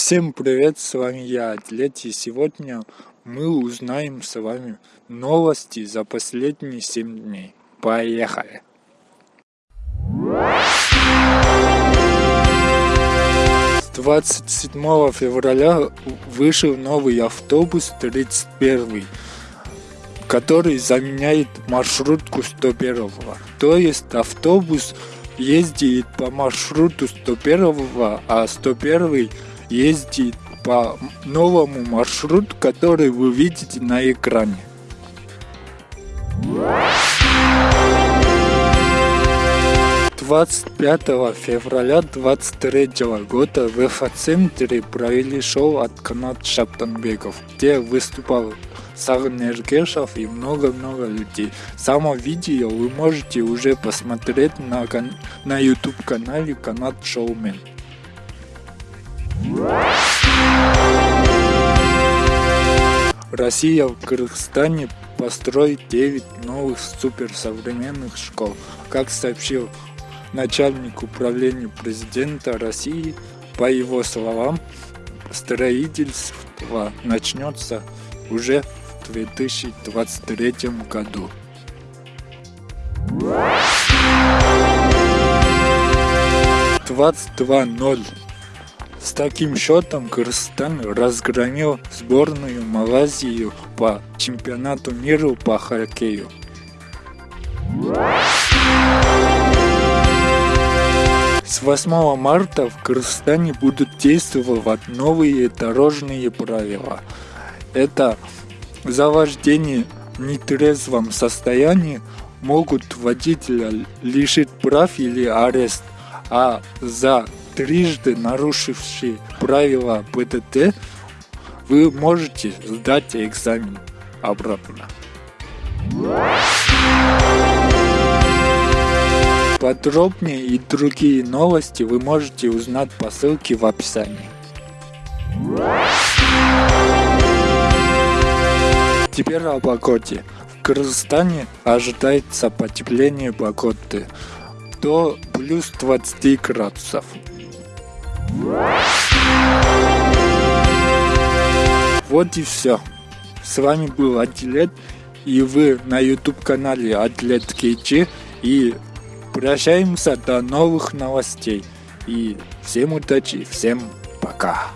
Всем привет, с вами я, Атлет, и сегодня мы узнаем с вами новости за последние 7 дней. Поехали! С 27 февраля вышел новый автобус 31 который заменяет маршрутку 101. То есть автобус ездит по маршруту 101, а 101 ездит по новому маршруту, который вы видите на экране. Двадцать пятого февраля 23 года в ФА-центре провели шоу от Канат Шаптанбеков, где выступал Сагын Эргешев и много-много людей. Само видео вы можете уже посмотреть на, на YouTube канале Канат Шоумен. Россия в Кыргызстане построит 9 новых суперсовременных школ. Как сообщил начальник управления президента России, по его словам, строительство начнется уже в 2023 году. Двадцать два ноль с таким счетом Кыргызстан разгромил сборную Малайзию по чемпионату мира по хоккею. С 8 марта в Кыргызстане будут действовать новые дорожные правила. Это за вождение в нетрезвом состоянии могут водителя лишить прав или арест, а за трижды нарушивший правила ПДТ, вы можете сдать экзамен обратно. Подробнее и другие новости вы можете узнать по ссылке в описании. Теперь о погоде. В Кыргызстане ожидается потепление погоды до плюс 20 градусов. Вот и все. С вами был Атлет, и вы на YouTube канале Атлет KG, и прощаемся до новых новостей. И всем удачи, всем пока.